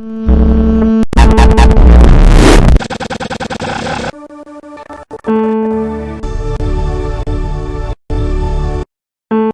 Mm.